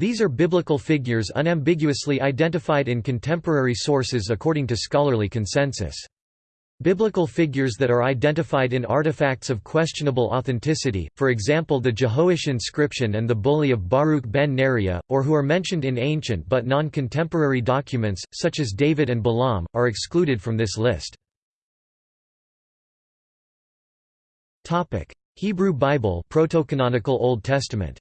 These are biblical figures unambiguously identified in contemporary sources according to scholarly consensus. Biblical figures that are identified in artifacts of questionable authenticity, for example the Jehoash inscription and the bulla of Baruch ben Neriah, or who are mentioned in ancient but non-contemporary documents, such as David and Balaam, are excluded from this list. Hebrew Bible Old Testament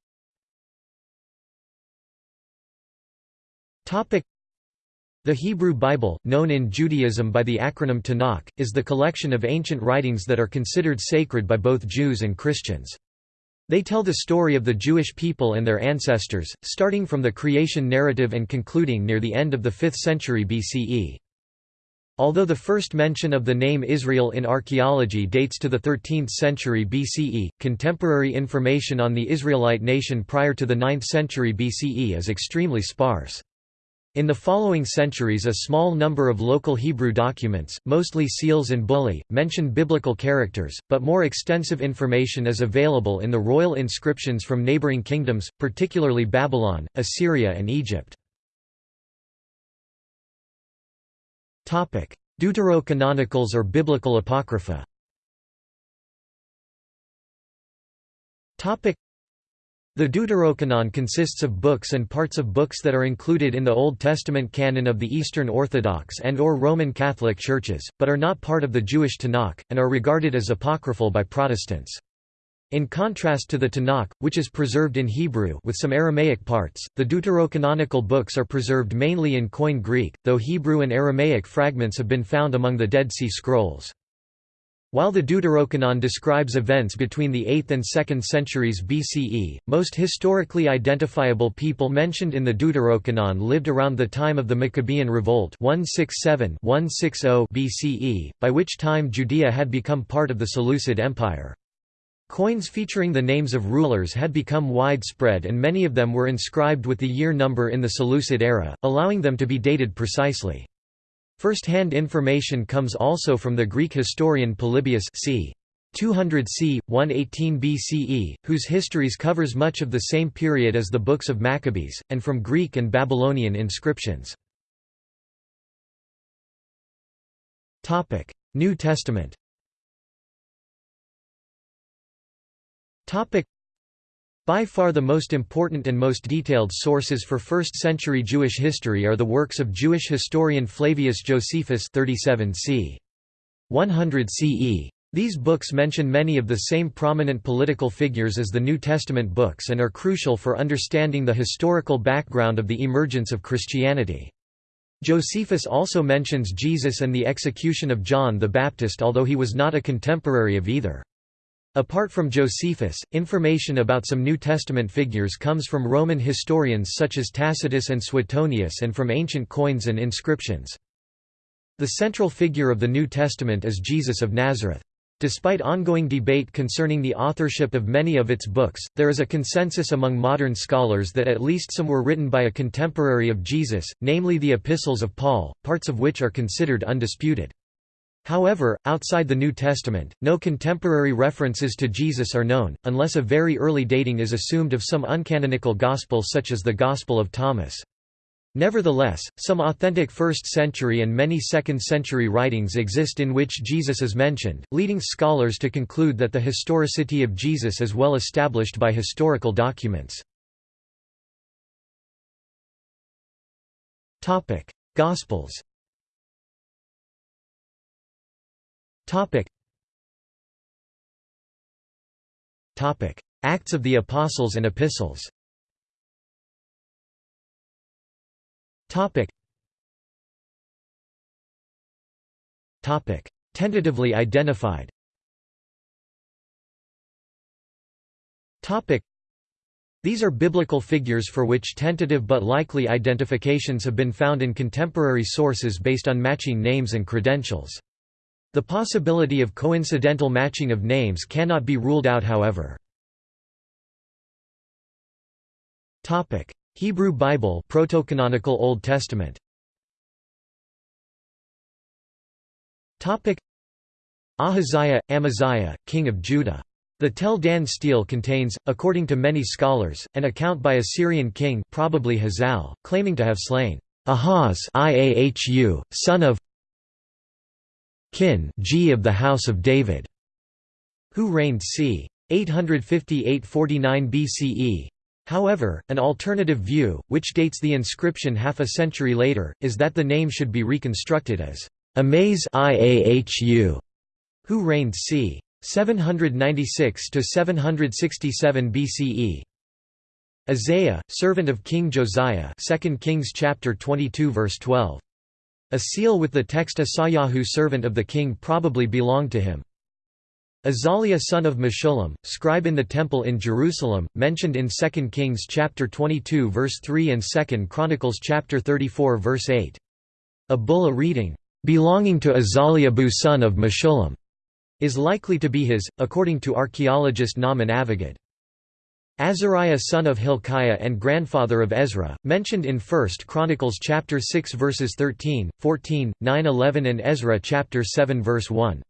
the Hebrew Bible, known in Judaism by the acronym Tanakh, is the collection of ancient writings that are considered sacred by both Jews and Christians. They tell the story of the Jewish people and their ancestors, starting from the creation narrative and concluding near the end of the 5th century BCE. Although the first mention of the name Israel in archaeology dates to the 13th century BCE, contemporary information on the Israelite nation prior to the 9th century BCE is extremely sparse. In the following centuries a small number of local Hebrew documents, mostly seals and bullae, mention biblical characters, but more extensive information is available in the royal inscriptions from neighboring kingdoms, particularly Babylon, Assyria and Egypt. Deuterocanonicals or Biblical Apocrypha the Deuterocanon consists of books and parts of books that are included in the Old Testament canon of the Eastern Orthodox and or Roman Catholic churches, but are not part of the Jewish Tanakh, and are regarded as apocryphal by Protestants. In contrast to the Tanakh, which is preserved in Hebrew with some Aramaic parts, the deuterocanonical books are preserved mainly in Koine Greek, though Hebrew and Aramaic fragments have been found among the Dead Sea Scrolls. While the Deuterocanon describes events between the 8th and 2nd centuries BCE, most historically identifiable people mentioned in the Deuterocanon lived around the time of the Maccabean Revolt 167-160 BCE, by which time Judea had become part of the Seleucid Empire. Coins featuring the names of rulers had become widespread and many of them were inscribed with the year number in the Seleucid era, allowing them to be dated precisely. First-hand information comes also from the Greek historian Polybius c. 200 c. 118 BCE, whose histories covers much of the same period as the books of Maccabees, and from Greek and Babylonian inscriptions. New Testament by far the most important and most detailed sources for 1st-century Jewish history are the works of Jewish historian Flavius Josephus 37 c. 100 CE. These books mention many of the same prominent political figures as the New Testament books and are crucial for understanding the historical background of the emergence of Christianity. Josephus also mentions Jesus and the execution of John the Baptist although he was not a contemporary of either. Apart from Josephus, information about some New Testament figures comes from Roman historians such as Tacitus and Suetonius and from ancient coins and inscriptions. The central figure of the New Testament is Jesus of Nazareth. Despite ongoing debate concerning the authorship of many of its books, there is a consensus among modern scholars that at least some were written by a contemporary of Jesus, namely the Epistles of Paul, parts of which are considered undisputed. However, outside the New Testament, no contemporary references to Jesus are known, unless a very early dating is assumed of some uncanonical gospel such as the Gospel of Thomas. Nevertheless, some authentic 1st century and many 2nd century writings exist in which Jesus is mentioned, leading scholars to conclude that the historicity of Jesus is well established by historical documents. Gospels Topic. Topic: Acts of the Apostles and Epistles. Topic. Topic: Tentatively identified. Topic. These are biblical figures for which tentative but likely identifications have been found in contemporary sources based on matching names and credentials. The possibility of coincidental matching of names cannot be ruled out however. Hebrew Bible Protocanonical Old Testament. Ahaziah, Amaziah, king of Judah. The Tel Dan stele contains, according to many scholars, an account by a Syrian king probably Hazael, claiming to have slain Ahaz Iahu, son of Kin G of the House of David, who reigned c. 858–49 BCE. However, an alternative view, which dates the inscription half a century later, is that the name should be reconstructed as Amaz Iahu, who reigned c. 796–767 BCE. Isaiah, servant of King Josiah, 2 Kings chapter 22 verse 12. A seal with the text Asayahu servant of the king probably belonged to him. Azaliah son of Meshullam, scribe in the temple in Jerusalem, mentioned in 2 Kings chapter 22 verse 3 and 2 Chronicles chapter 34 verse 8. A bulla reading, "belonging to Azaliahu son of Meshullam." is likely to be his, according to archaeologist Naaman Avigad. Azariah son of Hilkiah and grandfather of Ezra, mentioned in 1 Chronicles chapter 6 verses 13, 14, 9 11 and Ezra chapter 7 verse 1.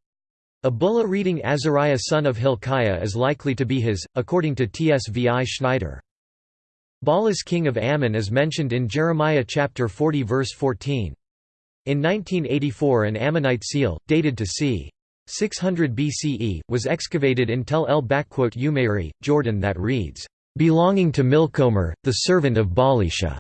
A bulla reading Azariah son of Hilkiah is likely to be his, according to TSVI Schneider. Baalis king of Ammon is mentioned in Jeremiah chapter 40 verse 14. In 1984 an Ammonite seal, dated to c. 600 BCE, was excavated in Tel El Umayri, Jordan that reads, "...belonging to Milcomer, the servant of Baalisha."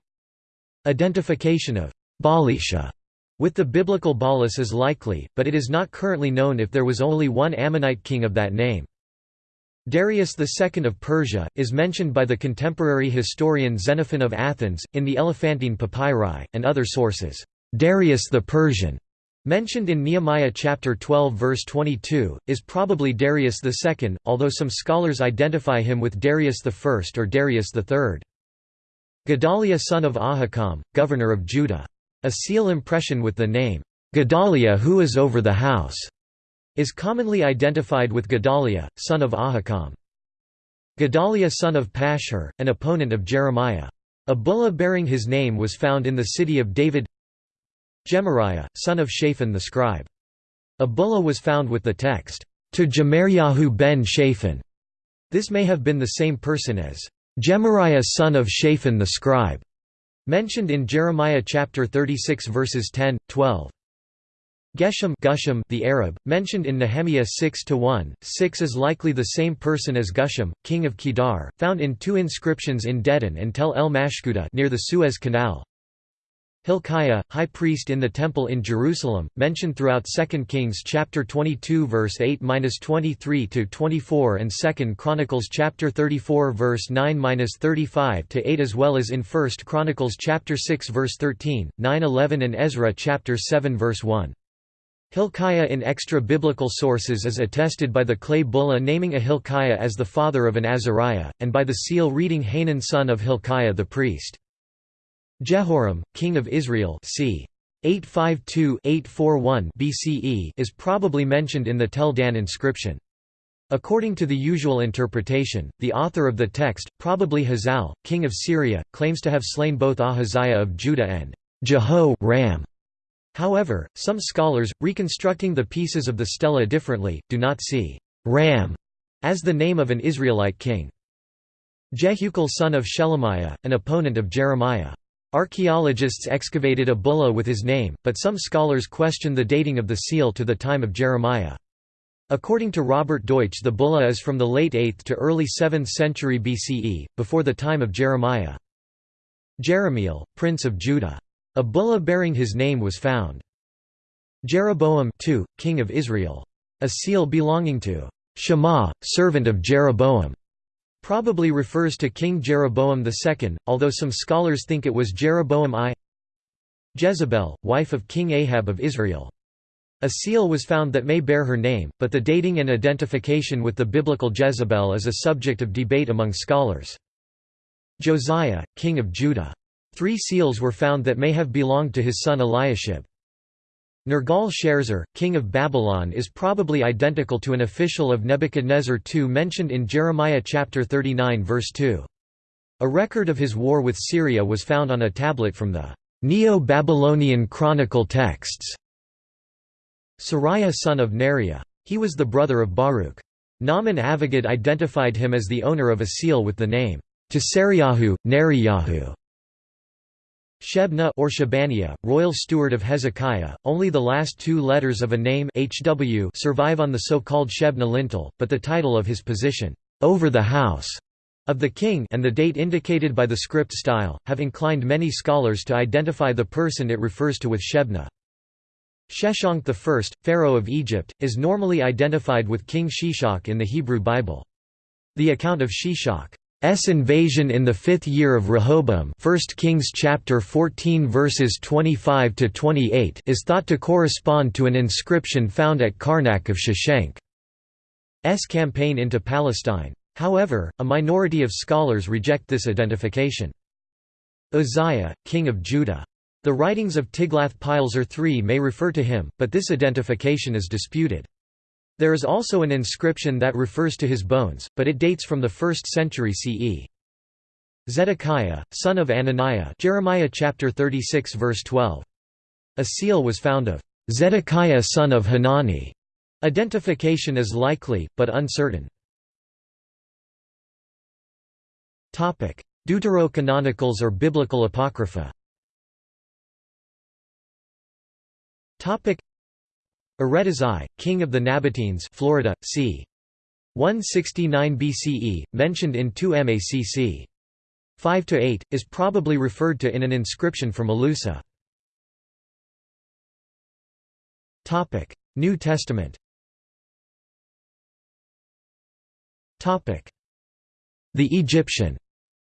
Identification of Baalisha with the biblical Baalis is likely, but it is not currently known if there was only one Ammonite king of that name. Darius II of Persia, is mentioned by the contemporary historian Xenophon of Athens, in the Elephantine Papyri, and other sources. Darius the Persian mentioned in Nehemiah chapter 12 verse 22, is probably Darius II, although some scholars identify him with Darius I or Darius III. Gedaliah son of Ahikam, governor of Judah. A seal impression with the name, Gedaliah who is over the house, is commonly identified with Gedaliah, son of Ahikam. Gedaliah son of Pashur, an opponent of Jeremiah. A bulla bearing his name was found in the city of David Gemariah, son of Shaphan the scribe. A bulla was found with the text, "...to Gemariahu ben Shaphan." This may have been the same person as, "...Gemariah son of Shaphan the scribe." mentioned in Jeremiah chapter 36 verses 10, 12. Geshem Gusham the Arab, mentioned in Nehemiah 6–1, 6 is likely the same person as Gusham, king of Kedar, found in two inscriptions in Dedan and Tel el Maskhuta near the Suez Canal. Hilkiah, high priest in the temple in Jerusalem, mentioned throughout 2 Kings chapter 22 verse 8-23 to 24 and 2 Chronicles chapter 34 verse 9-35 to 8 as well as in 1 Chronicles chapter 6 verse 13, 9-11 and Ezra chapter 7 verse 1. Hilkiah in extra-biblical sources is attested by the clay bulla naming a Hilkiah as the father of an Azariah, and by the seal reading Hanan son of Hilkiah the priest. Jehoram, king of Israel c. 852–841 BCE is probably mentioned in the Tel Dan inscription. According to the usual interpretation, the author of the text, probably Hazael, king of Syria, claims to have slain both Ahaziah of Judah and Jeho Ram. However, some scholars, reconstructing the pieces of the stela differently, do not see Ram as the name of an Israelite king. Jehukal son of Shelemiah, an opponent of Jeremiah. Archaeologists excavated a bulla with his name, but some scholars question the dating of the seal to the time of Jeremiah. According to Robert Deutsch the bulla is from the late 8th to early 7th century BCE, before the time of Jeremiah. Jeremiel, prince of Judah. A bulla bearing his name was found. Jeroboam II, king of Israel. A seal belonging to Shema, servant of Jeroboam probably refers to King Jeroboam II, although some scholars think it was Jeroboam I. Jezebel, wife of King Ahab of Israel. A seal was found that may bear her name, but the dating and identification with the biblical Jezebel is a subject of debate among scholars. Josiah, king of Judah. Three seals were found that may have belonged to his son Eliashib. Nergal-Sharezer, king of Babylon is probably identical to an official of Nebuchadnezzar II mentioned in Jeremiah chapter 39 verse 2. A record of his war with Syria was found on a tablet from the Neo-Babylonian Chronicle texts. Seraiah son of Neriah. He was the brother of Baruch. Naaman Avigad identified him as the owner of a seal with the name Tisariyahu, Neriyahu. Shebna or Shebaniah, royal steward of Hezekiah, only the last two letters of a name HW survive on the so-called Shebna lintel, but the title of his position, over the house, of the king and the date indicated by the script style, have inclined many scholars to identify the person it refers to with Shebna. Sheshonq I, pharaoh of Egypt, is normally identified with King Shishak in the Hebrew Bible. The account of Shishak S invasion in the fifth year of Rehoboam 1 Kings chapter 14 verses 25 to 28 is thought to correspond to an inscription found at Karnak of Sheshonq's campaign into Palestine. However, a minority of scholars reject this identification. Uzziah, king of Judah. The writings of Tiglath-Pileser III may refer to him, but this identification is disputed. There is also an inscription that refers to his bones, but it dates from the 1st century CE. Zedekiah, son of Ananiah Jeremiah chapter 36 verse 12. A seal was found of Zedekiah son of Hanani. Identification is likely, but uncertain. Deuterocanonicals or Biblical Apocrypha Aretas I, king of the Nabateans Florida, c. 169 BCE, mentioned in 2 MACC. 5–8, is probably referred to in an inscription from Elusa. New Testament The Egyptian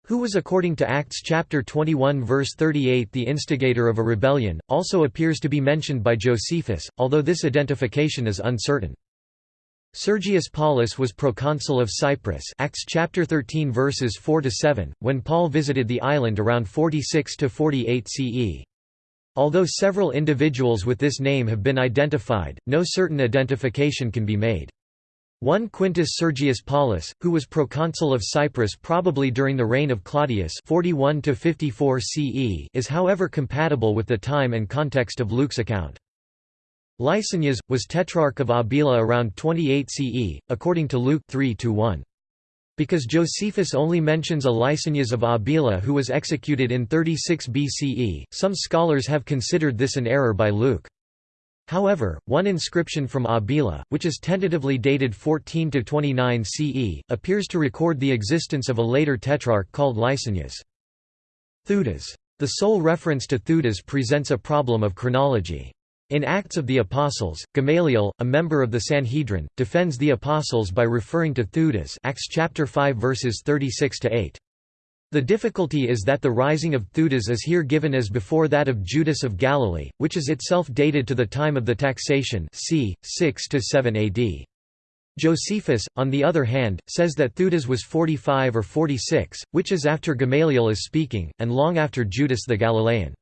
who was according to Acts chapter 21 verse 38 the instigator of a rebellion, also appears to be mentioned by Josephus, although this identification is uncertain. Sergius Paulus was proconsul of Cyprus Acts chapter 13 verses 4 to 7 when Paul visited the island around 46 to 48 CE. Although several individuals with this name have been identified, no certain identification can be made. One Quintus Sergius Paulus, who was proconsul of Cyprus probably during the reign of Claudius 41 CE is however compatible with the time and context of Luke's account. Lysanias, was tetrarch of Abila around 28 CE, according to Luke 3 -1. Because Josephus only mentions a Lysanias of Abila who was executed in 36 BCE, some scholars have considered this an error by Luke. However, one inscription from Abila, which is tentatively dated 14 to 29 CE, appears to record the existence of a later tetrarch called Lysanias. Theudas. The sole reference to Theudas presents a problem of chronology. In Acts of the Apostles, Gamaliel, a member of the Sanhedrin, defends the apostles by referring to Theudas Acts chapter 5 verses 36 to 8. The difficulty is that the rising of Theudas is here given as before that of Judas of Galilee, which is itself dated to the time of the taxation c. 6–7 AD. Josephus, on the other hand, says that Theudas was 45 or 46, which is after Gamaliel is speaking, and long after Judas the Galilean.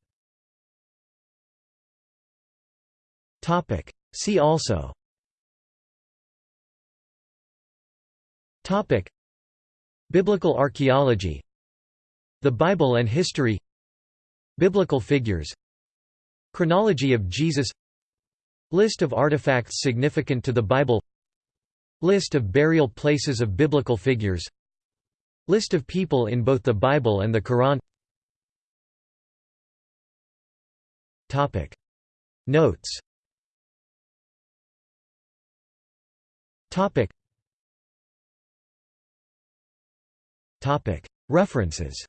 See also Biblical archaeology the Bible and history Biblical figures Chronology of Jesus List of artifacts significant to the Bible List of burial places of biblical figures List of people in both the Bible and the Quran. Topic. Notes. Topic. Topic. References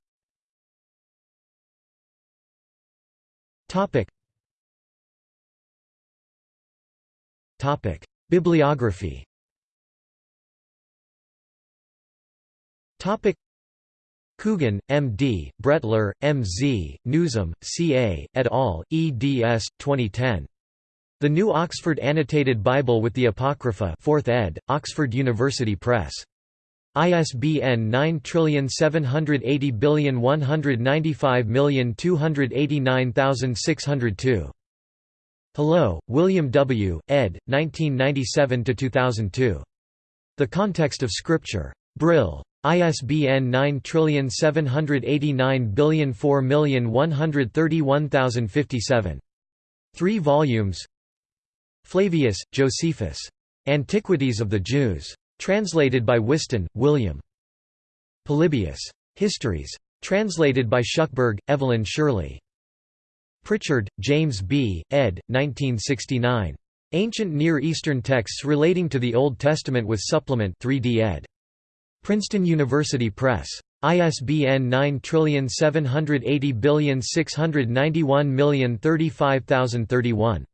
Topic. Topic. Bibliography Topic. Coogan, M.D., Brettler, M.Z., Newsom, C.A., et al., eds. 2010. The New Oxford Annotated Bible with the Apocrypha 4th ed., Oxford University Press. ISBN 9780195289602. Hallo, William W., ed., 1997–2002. The Context of Scripture. Brill. ISBN 9789004131057. 3 volumes Flavius, Josephus. Antiquities of the Jews. Translated by Whiston, William. Polybius. Histories. Translated by Shuckburgh, Evelyn Shirley. Pritchard, James B., ed. 1969. Ancient Near Eastern Texts Relating to the Old Testament with Supplement 3d ed. Princeton University Press. ISBN 9780691035031